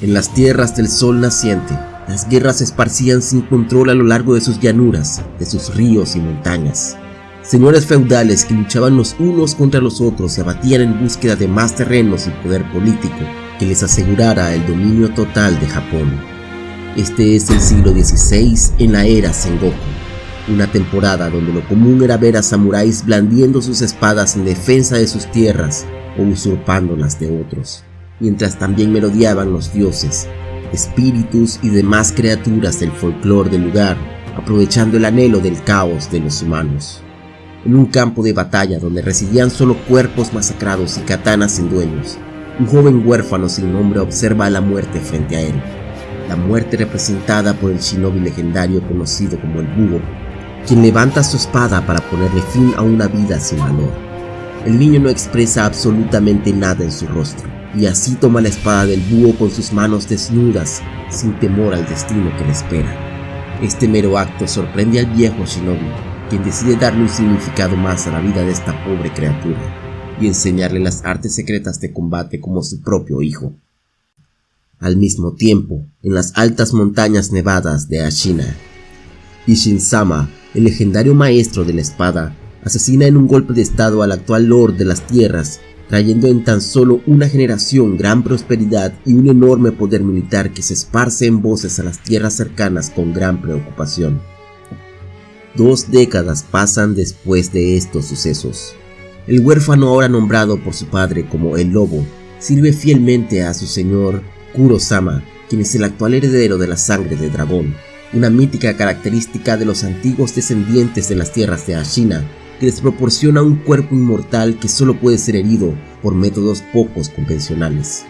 En las tierras del sol naciente, las guerras se esparcían sin control a lo largo de sus llanuras, de sus ríos y montañas. Señores feudales que luchaban los unos contra los otros se abatían en búsqueda de más terrenos y poder político que les asegurara el dominio total de Japón. Este es el siglo XVI en la era Sengoku, una temporada donde lo común era ver a samuráis blandiendo sus espadas en defensa de sus tierras o usurpando las de otros mientras también merodeaban los dioses, espíritus y demás criaturas del folclore del lugar, aprovechando el anhelo del caos de los humanos. En un campo de batalla donde residían solo cuerpos masacrados y katanas sin dueños, un joven huérfano sin nombre observa a la muerte frente a él. La muerte representada por el shinobi legendario conocido como el Búho, quien levanta su espada para ponerle fin a una vida sin valor. El niño no expresa absolutamente nada en su rostro, y así toma la espada del búho con sus manos desnudas, sin temor al destino que le espera. Este mero acto sorprende al viejo shinobi, quien decide darle un significado más a la vida de esta pobre criatura, y enseñarle las artes secretas de combate como su propio hijo. Al mismo tiempo, en las altas montañas nevadas de Ashina, Ishin-sama, el legendario maestro de la espada, asesina en un golpe de estado al actual Lord de las Tierras trayendo en tan solo una generación gran prosperidad y un enorme poder militar que se esparce en voces a las tierras cercanas con gran preocupación. Dos décadas pasan después de estos sucesos. El huérfano ahora nombrado por su padre como el lobo, sirve fielmente a su señor Kuro-sama, quien es el actual heredero de la sangre de dragón, una mítica característica de los antiguos descendientes de las tierras de Ashina, que les proporciona un cuerpo inmortal que solo puede ser herido por métodos pocos convencionales.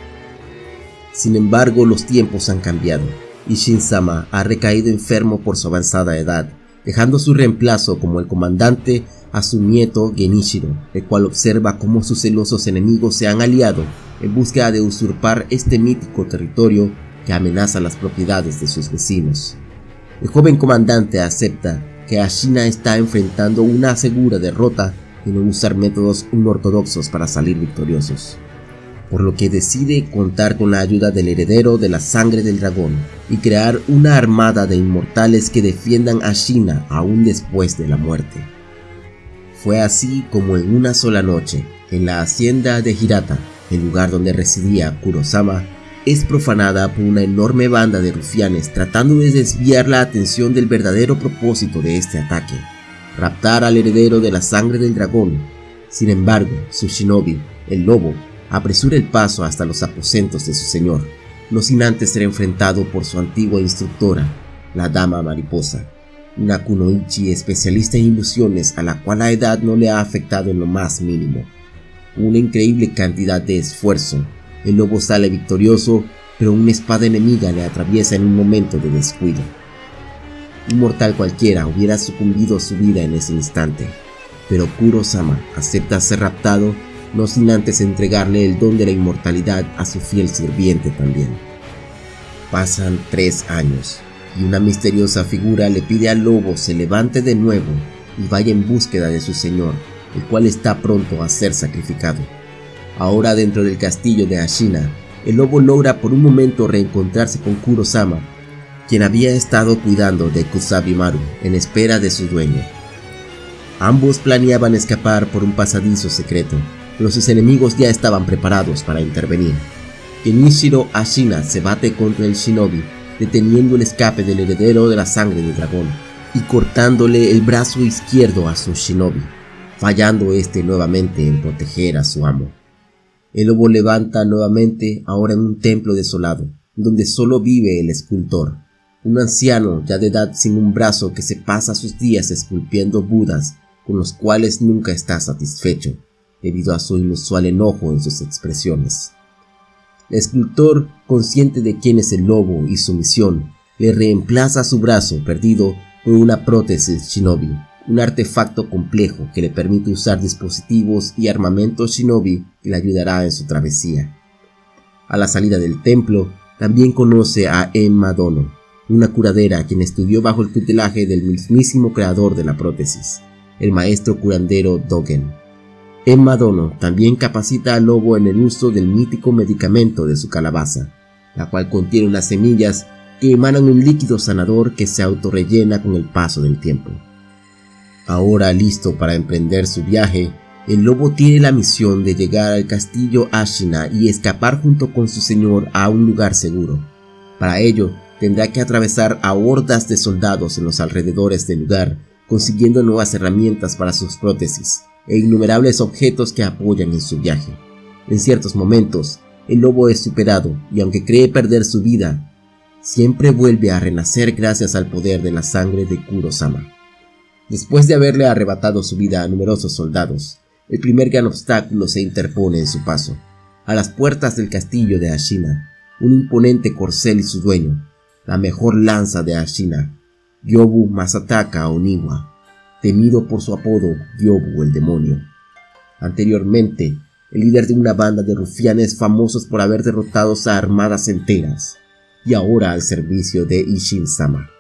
Sin embargo, los tiempos han cambiado y Shin-sama ha recaído enfermo por su avanzada edad, dejando su reemplazo como el comandante a su nieto Genichiro, el cual observa cómo sus celosos enemigos se han aliado en búsqueda de usurpar este mítico territorio que amenaza las propiedades de sus vecinos. El joven comandante acepta que Ashina está enfrentando una segura derrota y no usar métodos unortodoxos para salir victoriosos. Por lo que decide contar con la ayuda del heredero de la sangre del dragón y crear una armada de inmortales que defiendan a Shina aún después de la muerte. Fue así como en una sola noche, en la hacienda de Hirata, el lugar donde residía Kurosama, es profanada por una enorme banda de rufianes tratando de desviar la atención del verdadero propósito de este ataque, raptar al heredero de la sangre del dragón. Sin embargo, su shinobi, el lobo, apresura el paso hasta los aposentos de su señor, no sin antes ser enfrentado por su antigua instructora, la dama mariposa, una kunoichi especialista en ilusiones a la cual la edad no le ha afectado en lo más mínimo. Una increíble cantidad de esfuerzo el lobo sale victorioso, pero una espada enemiga le atraviesa en un momento de descuido. Un mortal cualquiera hubiera sucumbido a su vida en ese instante, pero Kuro-sama acepta ser raptado no sin antes entregarle el don de la inmortalidad a su fiel sirviente también. Pasan tres años y una misteriosa figura le pide al lobo se levante de nuevo y vaya en búsqueda de su señor, el cual está pronto a ser sacrificado. Ahora dentro del castillo de Ashina, el lobo logra por un momento reencontrarse con Kuro-sama, quien había estado cuidando de Kusabi-maru en espera de su dueño. Ambos planeaban escapar por un pasadizo secreto, pero sus enemigos ya estaban preparados para intervenir. Kenichiro Ashina se bate contra el shinobi, deteniendo el escape del heredero de la sangre del dragón y cortándole el brazo izquierdo a su shinobi, fallando este nuevamente en proteger a su amo. El lobo levanta nuevamente ahora en un templo desolado, donde solo vive el escultor, un anciano ya de edad sin un brazo que se pasa sus días esculpiendo budas con los cuales nunca está satisfecho, debido a su inusual enojo en sus expresiones. El escultor, consciente de quién es el lobo y su misión, le reemplaza su brazo perdido por una prótesis shinobi, un artefacto complejo que le permite usar dispositivos y armamento shinobi que le ayudará en su travesía. A la salida del templo, también conoce a Emma Dono, una curadera quien estudió bajo el tutelaje del mismísimo creador de la prótesis, el maestro curandero Dogen. Emma Dono también capacita al lobo en el uso del mítico medicamento de su calabaza, la cual contiene unas semillas que emanan un líquido sanador que se autorrellena con el paso del tiempo. Ahora listo para emprender su viaje, el lobo tiene la misión de llegar al castillo Ashina y escapar junto con su señor a un lugar seguro. Para ello, tendrá que atravesar a hordas de soldados en los alrededores del lugar, consiguiendo nuevas herramientas para sus prótesis e innumerables objetos que apoyan en su viaje. En ciertos momentos, el lobo es superado y aunque cree perder su vida, siempre vuelve a renacer gracias al poder de la sangre de Kuro-sama. Después de haberle arrebatado su vida a numerosos soldados, el primer gran obstáculo se interpone en su paso. A las puertas del castillo de Ashina, un imponente corcel y su dueño, la mejor lanza de Ashina, Yobu Masataka Oniwa, temido por su apodo Yobu el demonio. Anteriormente, el líder de una banda de rufianes famosos por haber derrotado a armadas enteras, y ahora al servicio de Ishin-sama,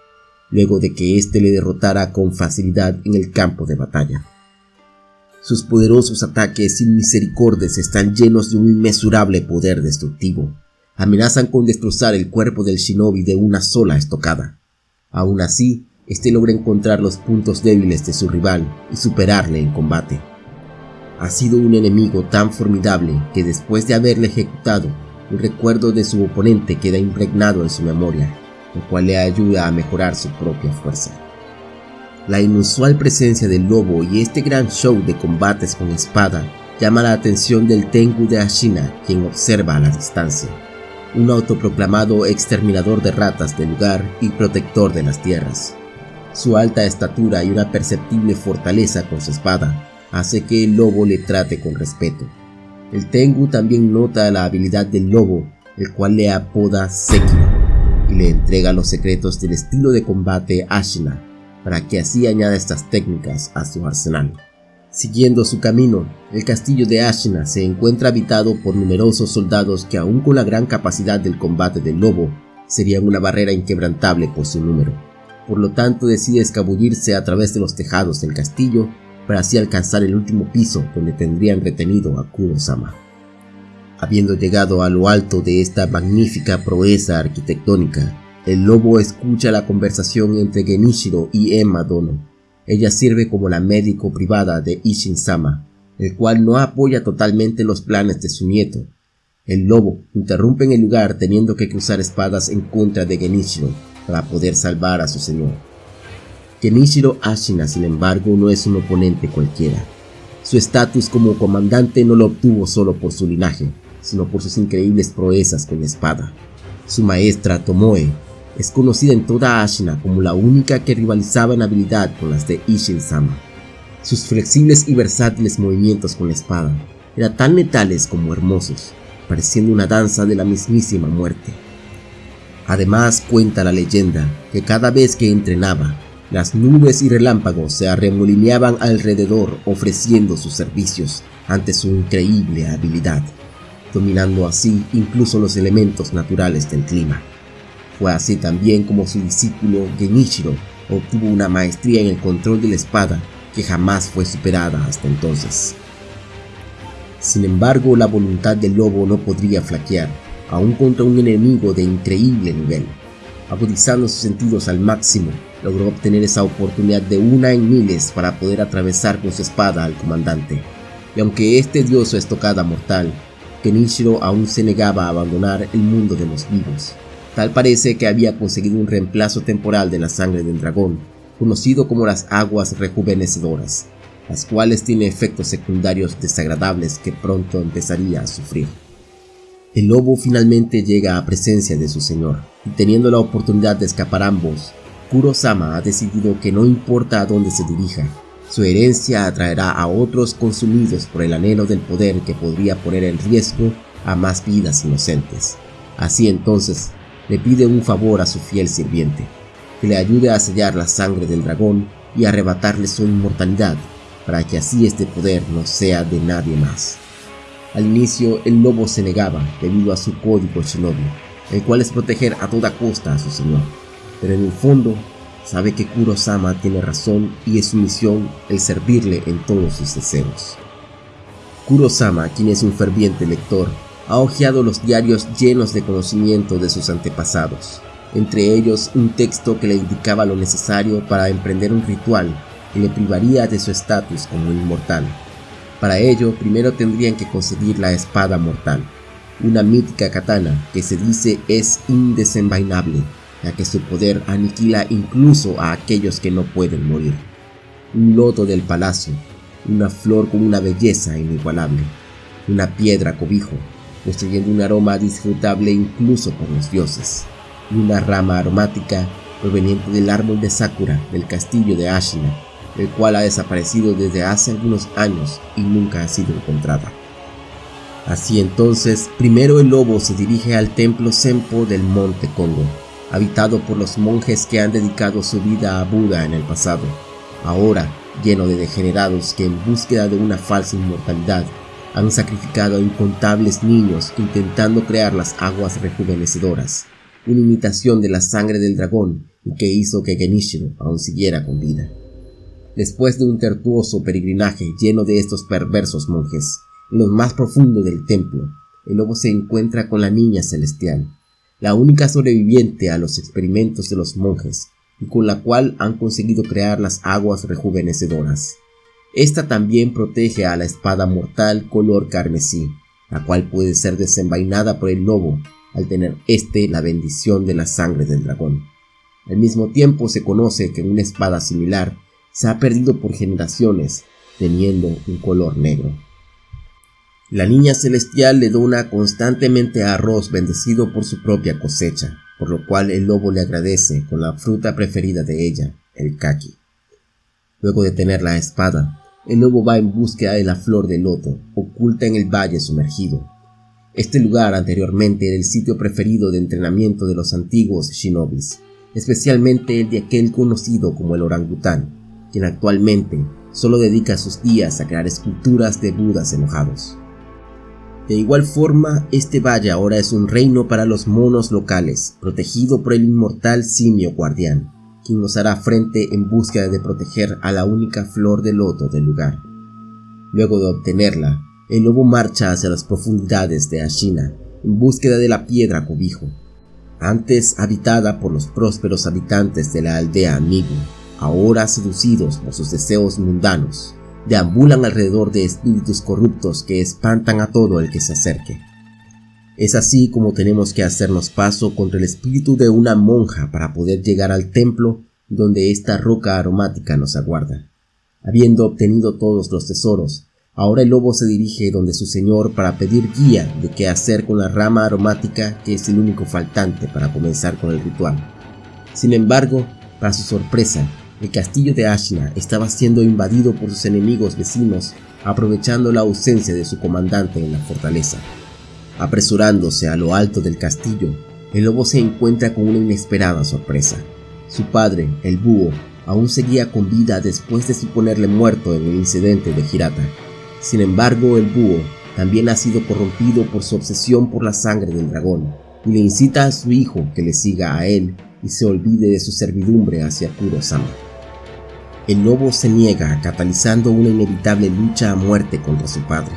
luego de que éste le derrotara con facilidad en el campo de batalla. Sus poderosos ataques sin misericordias están llenos de un inmesurable poder destructivo, amenazan con destrozar el cuerpo del shinobi de una sola estocada. Aún así, este logra encontrar los puntos débiles de su rival y superarle en combate. Ha sido un enemigo tan formidable que después de haberle ejecutado, el recuerdo de su oponente queda impregnado en su memoria, lo cual le ayuda a mejorar su propia fuerza. La inusual presencia del lobo y este gran show de combates con espada llama la atención del Tengu de Ashina, quien observa a la distancia un autoproclamado exterminador de ratas del lugar y protector de las tierras. Su alta estatura y una perceptible fortaleza con su espada hace que el lobo le trate con respeto. El Tengu también nota la habilidad del lobo, el cual le apoda Sekiro, y le entrega los secretos del estilo de combate Ashina, para que así añada estas técnicas a su arsenal. Siguiendo su camino, el castillo de Ashina se encuentra habitado por numerosos soldados que aun con la gran capacidad del combate del lobo, serían una barrera inquebrantable por su número. Por lo tanto decide escabullirse a través de los tejados del castillo para así alcanzar el último piso donde tendrían retenido a Kuro-sama. Habiendo llegado a lo alto de esta magnífica proeza arquitectónica, el lobo escucha la conversación entre Genichiro y Emma Dono, ella sirve como la médico privada de Ishin-sama, el cual no apoya totalmente los planes de su nieto. El lobo interrumpe en el lugar teniendo que cruzar espadas en contra de Genichiro para poder salvar a su señor. Genichiro Ashina, sin embargo, no es un oponente cualquiera. Su estatus como comandante no lo obtuvo solo por su linaje, sino por sus increíbles proezas con la espada. Su maestra Tomoe es conocida en toda Ashina como la única que rivalizaba en habilidad con las de Ishin-sama. Sus flexibles y versátiles movimientos con la espada eran tan letales como hermosos, pareciendo una danza de la mismísima muerte. Además cuenta la leyenda que cada vez que entrenaba, las nubes y relámpagos se arremolineaban alrededor ofreciendo sus servicios ante su increíble habilidad, dominando así incluso los elementos naturales del clima. Fue así también como su discípulo Genichiro obtuvo una maestría en el control de la espada que jamás fue superada hasta entonces. Sin embargo, la voluntad del lobo no podría flaquear, aún contra un enemigo de increíble nivel. Agudizando sus sentidos al máximo, logró obtener esa oportunidad de una en miles para poder atravesar con su espada al comandante. Y aunque este dio su estocada mortal, Genichiro aún se negaba a abandonar el mundo de los vivos. Tal parece que había conseguido un reemplazo temporal de la sangre del dragón, conocido como las aguas rejuvenecedoras, las cuales tienen efectos secundarios desagradables que pronto empezaría a sufrir. El lobo finalmente llega a presencia de su señor, y teniendo la oportunidad de escapar ambos, Kuro-sama ha decidido que no importa a dónde se dirija, su herencia atraerá a otros consumidos por el anhelo del poder que podría poner en riesgo a más vidas inocentes. Así entonces, le pide un favor a su fiel sirviente, que le ayude a sellar la sangre del dragón y arrebatarle su inmortalidad, para que así este poder no sea de nadie más. Al inicio el lobo se negaba debido a su código shinobi, el cual es proteger a toda costa a su señor, pero en el fondo sabe que Kuro-sama tiene razón y es su misión el servirle en todos sus deseos. Kuro-sama, quien es un ferviente lector, ha hojeado los diarios llenos de conocimiento de sus antepasados, entre ellos un texto que le indicaba lo necesario para emprender un ritual que le privaría de su estatus como inmortal. Para ello, primero tendrían que conseguir la espada mortal, una mítica katana que se dice es indesenvainable, ya que su poder aniquila incluso a aquellos que no pueden morir. Un loto del palacio, una flor con una belleza inigualable, una piedra cobijo, construyendo un aroma disfrutable incluso por los dioses, y una rama aromática proveniente del árbol de Sakura del castillo de Ashina, el cual ha desaparecido desde hace algunos años y nunca ha sido encontrada. Así entonces, primero el lobo se dirige al templo Sempo del monte Congo, habitado por los monjes que han dedicado su vida a Buda en el pasado, ahora lleno de degenerados que en búsqueda de una falsa inmortalidad han sacrificado a incontables niños intentando crear las aguas rejuvenecedoras, una imitación de la sangre del dragón y que hizo que Genishiro aún siguiera con vida. Después de un tertuoso peregrinaje lleno de estos perversos monjes, en lo más profundo del templo, el lobo se encuentra con la niña celestial, la única sobreviviente a los experimentos de los monjes y con la cual han conseguido crear las aguas rejuvenecedoras. Esta también protege a la espada mortal color carmesí, la cual puede ser desenvainada por el lobo al tener éste la bendición de la sangre del dragón. Al mismo tiempo se conoce que una espada similar se ha perdido por generaciones, teniendo un color negro. La niña celestial le dona constantemente arroz bendecido por su propia cosecha, por lo cual el lobo le agradece con la fruta preferida de ella, el kaki. Luego de tener la espada, el lobo va en búsqueda de la flor de loto, oculta en el valle sumergido. Este lugar anteriormente era el sitio preferido de entrenamiento de los antiguos shinobis, especialmente el de aquel conocido como el orangután, quien actualmente solo dedica sus días a crear esculturas de budas enojados. De igual forma, este valle ahora es un reino para los monos locales, protegido por el inmortal simio guardián quien nos hará frente en búsqueda de proteger a la única flor de loto del lugar. Luego de obtenerla, el lobo marcha hacia las profundidades de Ashina en búsqueda de la piedra cobijo, antes habitada por los prósperos habitantes de la aldea Migu, ahora seducidos por sus deseos mundanos, deambulan alrededor de espíritus corruptos que espantan a todo el que se acerque. Es así como tenemos que hacernos paso contra el espíritu de una monja para poder llegar al templo donde esta roca aromática nos aguarda. Habiendo obtenido todos los tesoros, ahora el lobo se dirige donde su señor para pedir guía de qué hacer con la rama aromática que es el único faltante para comenzar con el ritual. Sin embargo, para su sorpresa, el castillo de Ashina estaba siendo invadido por sus enemigos vecinos, aprovechando la ausencia de su comandante en la fortaleza. Apresurándose a lo alto del castillo, el lobo se encuentra con una inesperada sorpresa. Su padre, el búho, aún seguía con vida después de suponerle muerto en el incidente de Hirata. Sin embargo, el búho también ha sido corrompido por su obsesión por la sangre del dragón y le incita a su hijo que le siga a él y se olvide de su servidumbre hacia Kuro-sama. El lobo se niega, catalizando una inevitable lucha a muerte contra su padre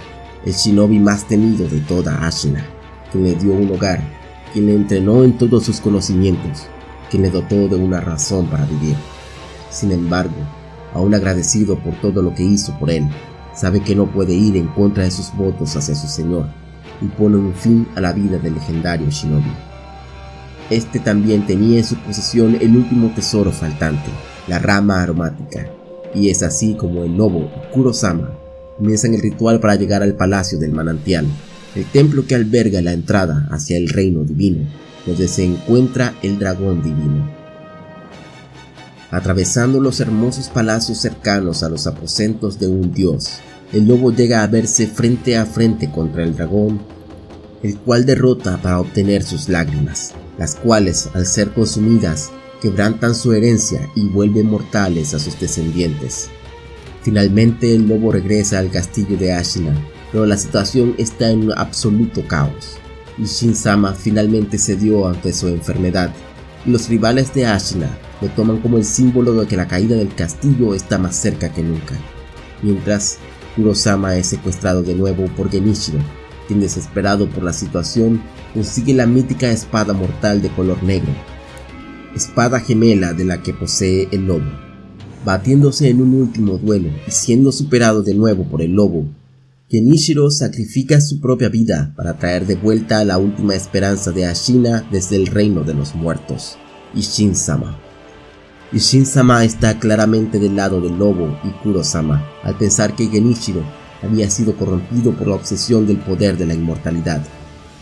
el shinobi más temido de toda Ashina, quien le dio un hogar, quien le entrenó en todos sus conocimientos, quien le dotó de una razón para vivir. Sin embargo, aún agradecido por todo lo que hizo por él, sabe que no puede ir en contra de sus votos hacia su señor y pone un fin a la vida del legendario shinobi. Este también tenía en su posesión el último tesoro faltante, la rama aromática, y es así como el lobo Kurosama comienzan el ritual para llegar al Palacio del Manantial, el templo que alberga la entrada hacia el reino divino, donde se encuentra el dragón divino. Atravesando los hermosos palacios cercanos a los aposentos de un dios, el lobo llega a verse frente a frente contra el dragón, el cual derrota para obtener sus lágrimas, las cuales, al ser consumidas, quebrantan su herencia y vuelven mortales a sus descendientes. Finalmente el lobo regresa al castillo de Ashina, pero la situación está en un absoluto caos. Y Shin-sama finalmente cedió ante su enfermedad, los rivales de Ashina lo toman como el símbolo de que la caída del castillo está más cerca que nunca. Mientras, Kurosama es secuestrado de nuevo por Genichiro, quien desesperado por la situación consigue la mítica espada mortal de color negro, espada gemela de la que posee el lobo. Batiéndose en un último duelo y siendo superado de nuevo por el lobo, Kenishiro sacrifica su propia vida para traer de vuelta la última esperanza de Ashina desde el reino de los muertos, Ishin-sama. Ishin-sama está claramente del lado del lobo y Kuro-sama al pensar que Genichiro había sido corrompido por la obsesión del poder de la inmortalidad,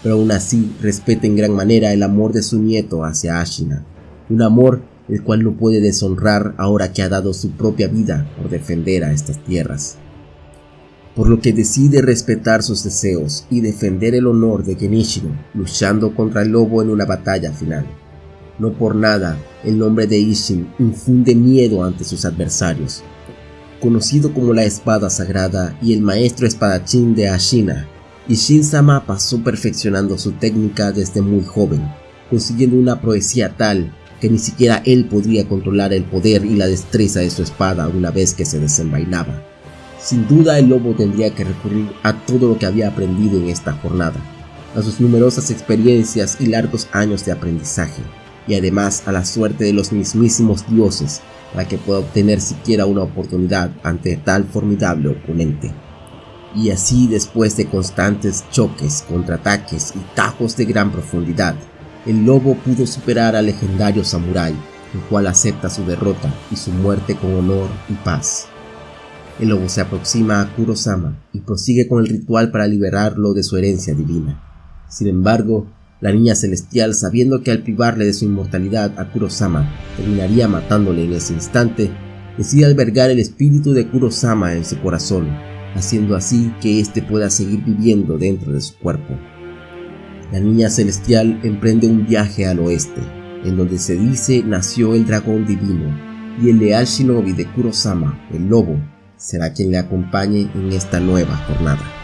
pero aún así respeta en gran manera el amor de su nieto hacia Ashina, un amor el cual no puede deshonrar ahora que ha dado su propia vida por defender a estas tierras por lo que decide respetar sus deseos y defender el honor de Genichiro, luchando contra el lobo en una batalla final. No por nada, el nombre de Ishin infunde miedo ante sus adversarios. Conocido como la espada sagrada y el maestro espadachín de Ashina, Ishin-sama pasó perfeccionando su técnica desde muy joven, consiguiendo una proezía tal que ni siquiera él podría controlar el poder y la destreza de su espada una vez que se desenvainaba. Sin duda el lobo tendría que recurrir a todo lo que había aprendido en esta jornada, a sus numerosas experiencias y largos años de aprendizaje, y además a la suerte de los mismísimos dioses para que pueda obtener siquiera una oportunidad ante tal formidable oponente. Y así después de constantes choques, contraataques y tajos de gran profundidad, el lobo pudo superar al legendario samurái, el cual acepta su derrota y su muerte con honor y paz. El lobo se aproxima a Kurosama y prosigue con el ritual para liberarlo de su herencia divina. Sin embargo, la niña celestial, sabiendo que al privarle de su inmortalidad a Kurosama terminaría matándole en ese instante, decide albergar el espíritu de Kurosama en su corazón, haciendo así que éste pueda seguir viviendo dentro de su cuerpo. La niña celestial emprende un viaje al oeste, en donde se dice nació el dragón divino, y el leal shinobi de Kurosama, el lobo, será quien le acompañe en esta nueva jornada.